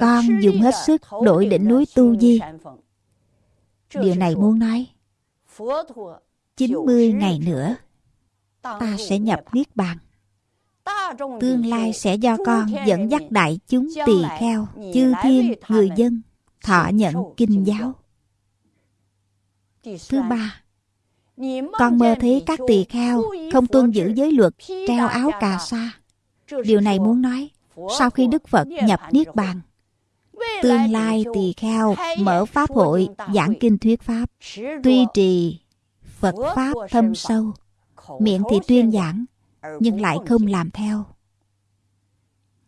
Con dùng hết sức đổi đỉnh núi tu di. Điều này muốn nói 90 ngày nữa, ta sẽ nhập niết bàn. Tương lai sẽ do con dẫn dắt đại chúng tỳ kheo, chư thiên, người dân, thọ nhận kinh giáo. Thứ ba con mơ thấy các tỳ kheo không tuân giữ giới luật treo áo cà sa. Điều này muốn nói sau khi đức phật nhập niết bàn tương lai tỳ kheo mở pháp hội giảng kinh thuyết pháp duy trì phật pháp thâm sâu miệng thì tuyên giảng nhưng lại không làm theo.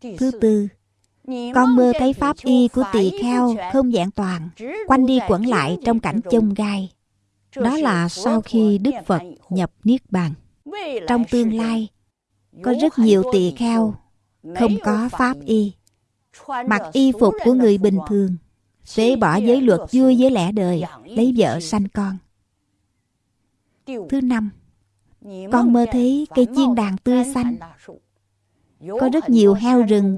Thứ tư con mơ thấy pháp y của tỳ kheo không vẹn toàn quanh đi quẩn lại trong cảnh chông gai đó là sau khi đức phật nhập niết bàn. Trong tương lai, có rất nhiều tỳ kheo không có pháp y. Mặc y phục của người bình thường, phế bỏ giới luật vui với lẽ đời, lấy vợ sanh con. Thứ năm, con mơ thấy cây chiên đàn tươi xanh. Có rất nhiều heo rừng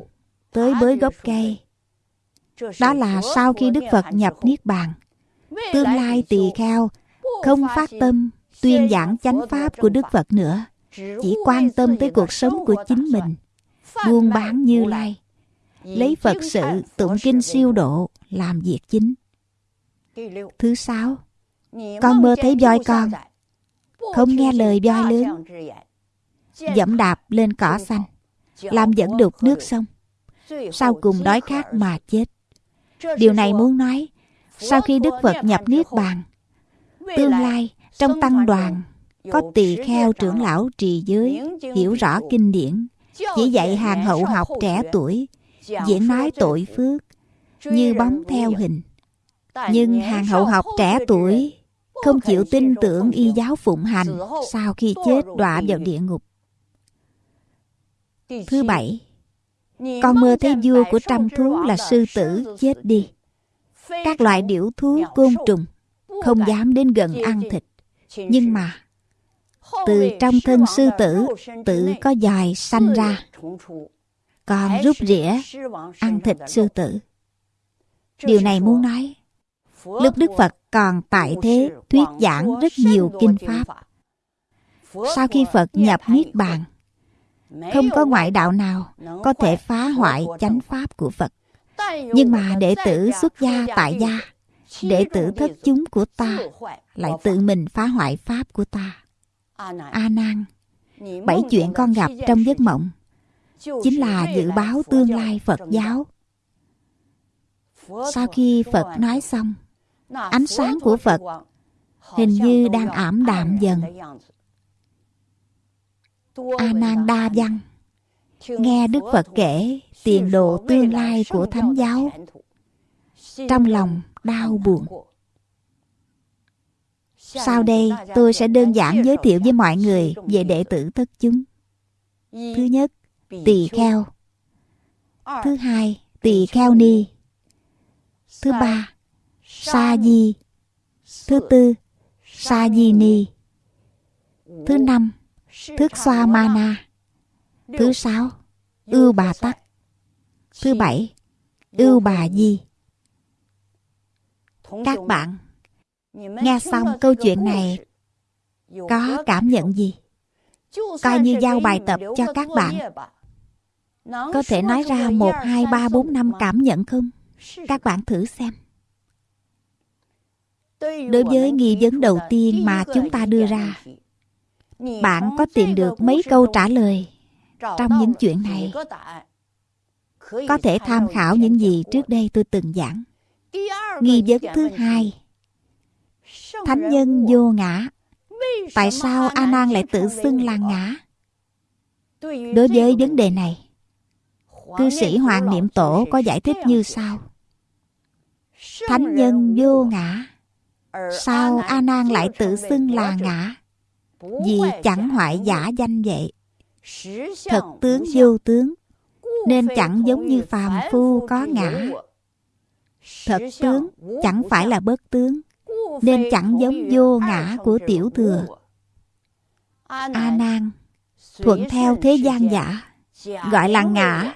tới bới gốc cây. Đó là sau khi đức phật nhập niết bàn. Tương lai tỳ kheo không phát tâm, tuyên giảng chánh pháp của đức phật nữa. Chỉ quan tâm tới cuộc sống của chính mình. Buôn bán như lai. Lấy phật sự tụng kinh siêu độ, làm việc chính. Thứ sáu, con mơ thấy voi con. Không nghe lời voi lớn. Dẫm đạp lên cỏ xanh, làm dẫn đục nước sông. Sau cùng đói khát mà chết. Điều này muốn nói, sau khi đức phật nhập niết bàn tương lai trong tăng đoàn có tỳ kheo trưởng lão trì giới hiểu rõ kinh điển. Chỉ dạy hàng hậu học trẻ tuổi diễn nói tội phước như bóng theo hình. Nhưng hàng hậu học trẻ tuổi không chịu tin tưởng y giáo phụng hành sau khi chết đọa vào địa ngục. thứ bảy con mơ thấy vua của trăm thú là sư tử chết đi. các loại điểu thú côn trùng không dám đến gần ăn thịt. Nhưng mà từ trong thân sư tử tự có dài sanh ra còn rút rỉa ăn thịt sư tử. Điều này muốn nói lúc đức phật còn tại thế thuyết giảng rất nhiều kinh pháp. Sau khi phật nhập niết bàn không có ngoại đạo nào có thể phá hoại chánh pháp của phật. Nhưng mà đệ tử xuất gia tại gia đệ tử thất chúng của ta lại tự mình phá hoại pháp của ta. a nan bảy chuyện con gặp trong giấc mộng. Chính là dự báo tương lai phật giáo. sau khi phật nói xong ánh sáng của Phật hình như đang ảm đạm dần. A Nan Đa Văn nghe Đức Phật kể tiền đồ tương lai của Thánh giáo, trong lòng đau buồn. Sau đây tôi sẽ đơn giản giới thiệu với mọi người về đệ tử tất chúng. Thứ nhất, tỳ kheo. Thứ hai, tỳ kheo ni. Thứ ba, sa di. Thứ tư, sa di ni. Thứ năm, thức xoa ma na. Thứ sáu, ưu bà tắc. Thứ bảy, ưu bà di. Các bạn nghe xong câu chuyện này có cảm nhận gì? Coi như giao bài tập cho các bạn. Có thể nói ra một, hai, ba, bốn, năm cảm nhận không? Các bạn thử xem. Đối với nghi vấn đầu tiên mà chúng ta đưa ra, bạn có tìm được mấy câu trả lời trong những chuyện này? Có thể tham khảo những gì trước đây tôi từng giảng. Nghi vấn thứ hai. Thánh nhân vô ngã. Tại sao A Nan lại tự xưng là ngã? Đối với vấn đề này, cư sĩ Hoàng Niệm Tổ có giải thích như sau. Thánh nhân vô ngã, sao A Nan lại tự xưng là ngã? Vì chẳng hoại giả danh vậy. Thật tướng vô tướng, nên chẳng giống như phàm phu có ngã. Thật tướng chẳng phải là bất tướng, nên chẳng giống vô ngã của tiểu thừa. A Nan thuận theo thế gian giả, gọi là ngã,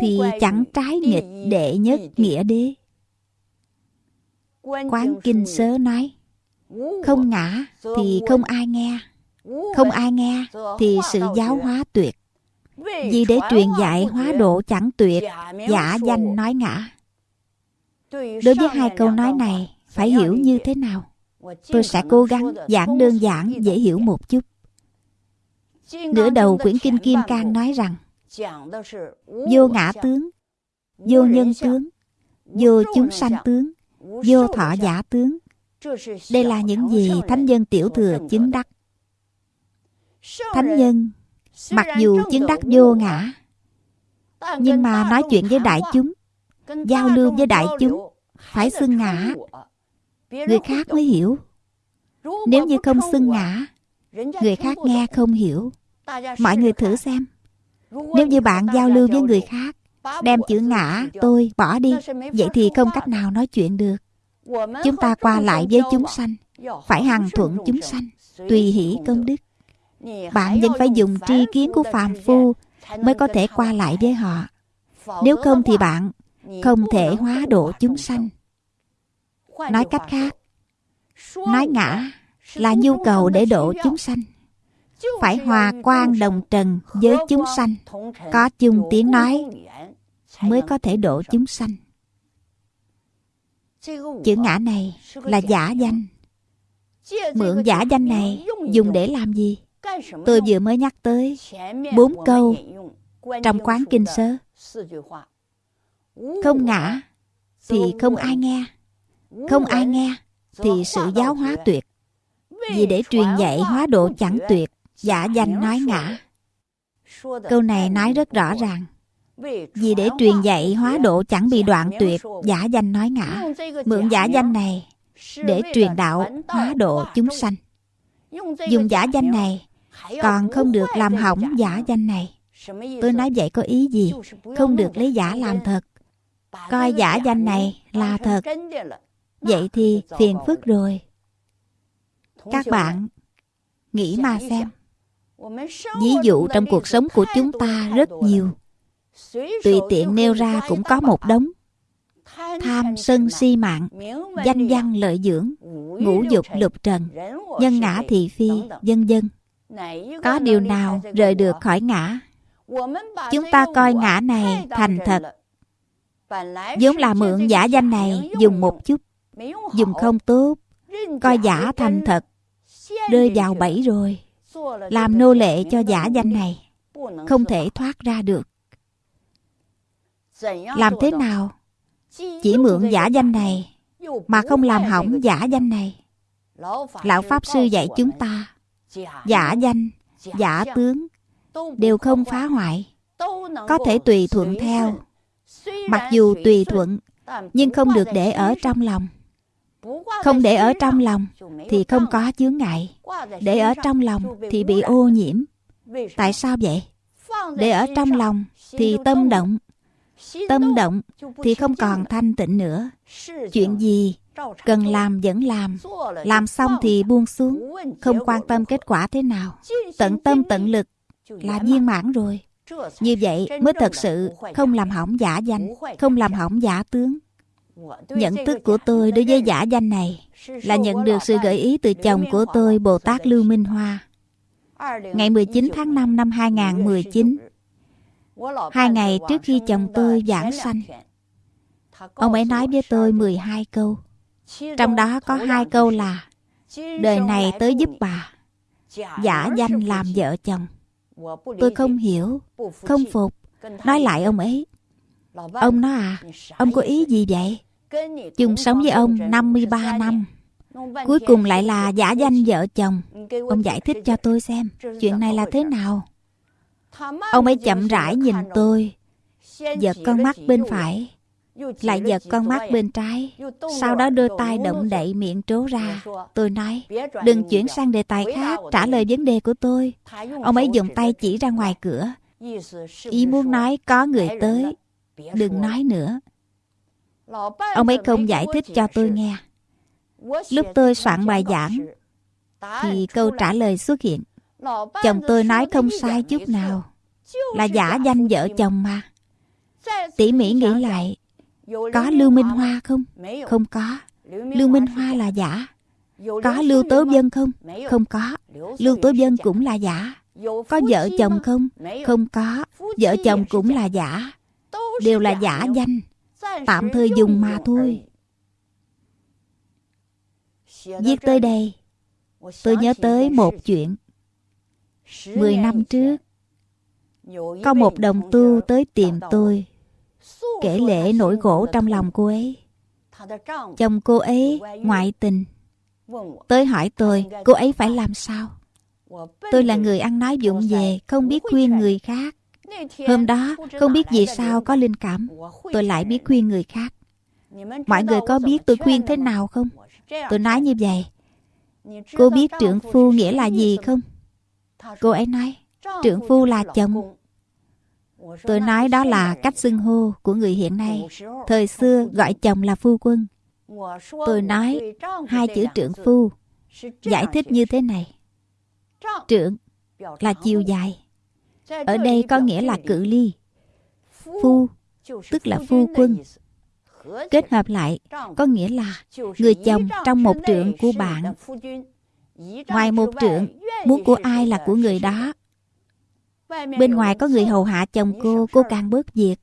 thì chẳng trái nghịch đệ nhất nghĩa đế. Quán kinh sớ nói, không ngã thì không ai nghe, không ai nghe thì sự giáo hóa tuyệt. Vì để truyền dạy hóa độ chẳng tuyệt, giả danh nói ngã. Đối với hai câu nói này, phải hiểu như thế nào? Tôi sẽ cố gắng giảng đơn giản dễ hiểu một chút. Nửa đầu quyển kinh kim cang nói rằng vô ngã tướng vô nhân tướng vô chúng sanh tướng vô thọ giả tướng. Đây là những gì thánh nhân tiểu thừa chứng đắc. Thánh nhân mặc dù chứng đắc vô ngã nhưng mà nói chuyện với đại chúng giao lưu với đại chúng. phải xưng ngã. người khác mới hiểu. Nếu như không xưng ngã người khác nghe không hiểu. Mọi người thử xem. Nếu như bạn giao lưu với người khác đem chữ ngã tôi bỏ đi. Vậy thì không cách nào nói chuyện được. Chúng ta qua lại với chúng sanh. Phải hằng thuận chúng sanh. Tùy hỷ công đức. Bạn vẫn phải dùng tri kiến của phàm phu mới có thể qua lại với họ. Nếu không thì bạn không thể hóa độ chúng sanh. Nói cách khác nói ngã là nhu cầu để độ chúng sanh. Phải hòa quan đồng trần với chúng sanh. có chung tiếng nói mới có thể độ chúng sanh. Chữ ngã này là giả danh. Mượn giả danh này dùng để làm gì? Tôi vừa mới nhắc tới bốn câu trong quán kinh sớ không ngã thì không ai nghe. Không ai nghe thì sự giáo hóa tuyệt. Vì để truyền dạy hóa độ chẳng tuyệt, giả danh nói ngã. Câu này nói rất rõ ràng. Vì để truyền dạy hóa độ chẳng bị đoạn tuyệt, giả danh nói ngã. Mượn giả danh này để truyền đạo hóa độ chúng sanh. Dùng giả danh này còn không được làm hỏng giả danh này. Tôi nói vậy có ý gì? Không được lấy giả làm thật coi giả danh này là thật. Vậy thì phiền phức rồi. Các bạn nghĩ mà xem. Ví dụ trong cuộc sống của chúng ta rất nhiều. Tùy tiện nêu ra cũng có một đống. Tham sân si mạng, danh văn lợi dưỡng, ngũ dục lục trần, nhân ngã thị phi, vân vân. Có điều nào rời được khỏi ngã? Chúng ta coi ngã này thành thật vốn là mượn giả danh này dùng một chút dùng không tốt coi giả thành thật rơi vào bẫy rồi làm nô lệ cho giả danh này không thể thoát ra được làm thế nào chỉ mượn giả danh này mà không làm hỏng giả danh này. Lão Pháp Sư dạy chúng ta, giả danh, giả tướng đều không phá hoại, có thể tùy thuận theo. Mặc dù tùy thuận, nhưng không được để ở trong lòng. Không để ở trong lòng thì không có chướng ngại. Để ở trong lòng thì bị ô nhiễm. Tại sao vậy? Để ở trong lòng thì tâm động. Tâm động thì không còn thanh tịnh nữa. Chuyện gì cần làm vẫn làm. Làm xong thì buông xuống. Không quan tâm kết quả thế nào. Tận tâm tận lực là viên mãn rồi. Như vậy mới thật sự không làm hỏng giả danh, không làm hỏng giả tướng. Nhận thức của tôi đối với giả danh này là nhận được sự gợi ý từ chồng của tôi Bồ Tát Lưu Minh Hoa. Ngày 19 tháng 5 năm 2019, hai ngày trước khi chồng tôi giảng sanh, ông ấy nói với tôi 12 câu. Trong đó có hai câu là Đời này tới giúp bà Giả danh làm vợ chồng Tôi không hiểu Không phục. Nói lại ông ấy. Ông nói à Ông có ý gì vậy? Chung sống với ông 53 năm Cuối cùng lại là giả danh vợ chồng. Ông giải thích cho tôi xem Chuyện này là thế nào? Ông ấy chậm rãi nhìn tôi. Giật con mắt bên phải Lại giật con mắt bên trái Sau đó đưa tay động đậy miệng trố ra. Tôi nói Đừng chuyển sang đề tài khác Trả lời vấn đề của tôi. Ông ấy dùng tay chỉ ra ngoài cửa. Ý muốn nói có người tới Đừng nói nữa. Ông ấy không giải thích cho tôi nghe. Lúc tôi soạn bài giảng Thì câu trả lời xuất hiện. Chồng tôi nói không sai chút nào Là giả danh vợ chồng mà. Tỉ mỉ nghĩ lại có Lưu Minh Hoa không? Không có. Lưu Minh Hoa là giả. Có Lưu Tố Vân không? Không có. Lưu Tố Vân cũng là giả. Có vợ chồng không? Không có. Vợ chồng cũng là giả. Đều là giả danh. Tạm thời dùng mà thôi. Viết tới đây. Tôi nhớ tới một chuyện. Mười năm trước, Có một đồng tu tới tìm tôi. Kể lễ nỗi gỗ trong lòng cô ấy. Chồng cô ấy ngoại tình. Tới hỏi tôi, Cô ấy phải làm sao? Tôi là người ăn nói dụng về, Không biết khuyên người khác. Hôm đó, không biết vì sao có linh cảm. Tôi lại biết khuyên người khác. Mọi người có biết tôi khuyên thế nào không? Tôi nói như vậy. Cô biết trưởng phu nghĩa là gì không? Cô ấy nói, Trưởng phu là chồng. Tôi nói đó là cách xưng hô của người hiện nay. Thời xưa gọi chồng là phu quân. Tôi nói, hai chữ trưởng phu, Giải thích như thế này. Trưởng là chiều dài. Ở đây có nghĩa là cự ly. Phu, tức là phu quân. Kết hợp lại, có nghĩa là người chồng trong một trượng của bạn. Ngoài một trượng, muốn của ai là của người đó bên ngoài có người hầu hạ chồng cô cô càng bớt việc.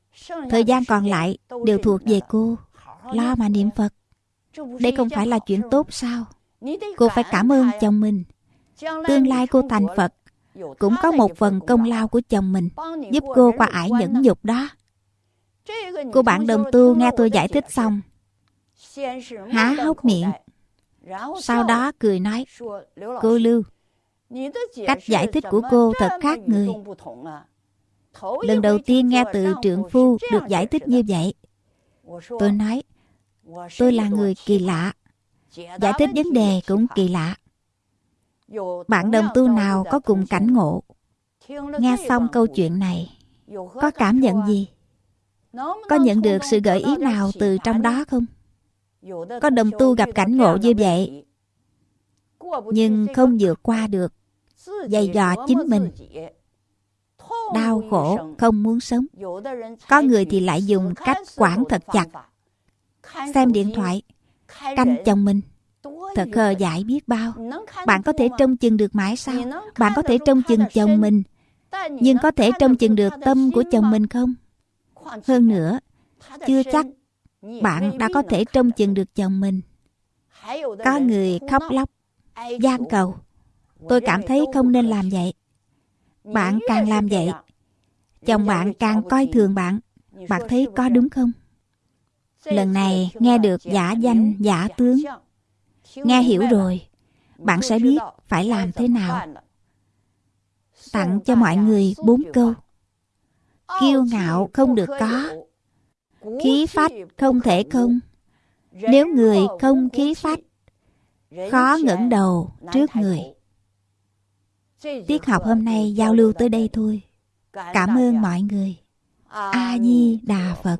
Thời gian còn lại đều thuộc về cô. Lo mà niệm phật. Đây không phải là chuyện tốt sao? Cô phải cảm ơn chồng mình. Tương lai cô thành phật cũng có một phần công lao của chồng mình giúp cô qua ải nhẫn nhục đó. Cô bạn đồng tu nghe tôi giải thích xong. Há hốc miệng. Sau đó cười nói cô lưu cách giải thích của cô thật khác người. lần đầu tiên nghe từ trượng phu được giải thích như vậy. tôi nói tôi là người kỳ lạ. Giải thích vấn đề cũng kỳ lạ. Bạn đồng tu nào có cùng cảnh ngộ? Nghe xong câu chuyện này có cảm nhận gì? Có nhận được sự gợi ý nào từ trong đó không? Có đồng tu gặp cảnh ngộ như vậy nhưng không vượt qua được dày dò chính mình. đau khổ không muốn sống. có người thì lại dùng cách quản thật chặt. xem điện thoại canh chồng mình. Thật khờ dại biết bao. Bạn có thể trông chừng được mãi sao? Bạn có thể trông chừng chồng mình. Nhưng có thể trông chừng được tâm của chồng mình không? Hơn nữa Chưa chắc Bạn đã có thể trông chừng được chồng mình. Có người khóc lóc gian cầu Tôi cảm thấy không nên làm vậy. Bạn càng làm vậy, Chồng bạn càng coi thường bạn. Bạn thấy có đúng không? Lần này nghe được giả danh, giả tướng. Nghe hiểu rồi, bạn sẽ biết phải làm thế nào. Tặng cho mọi người bốn câu. Kiêu ngạo không được có. Khí phách không thể không. Nếu người không khí phách, khó ngẩng đầu trước người tiết học hôm nay giao lưu tới đây thôi. Cảm ơn mọi người. A di đà phật.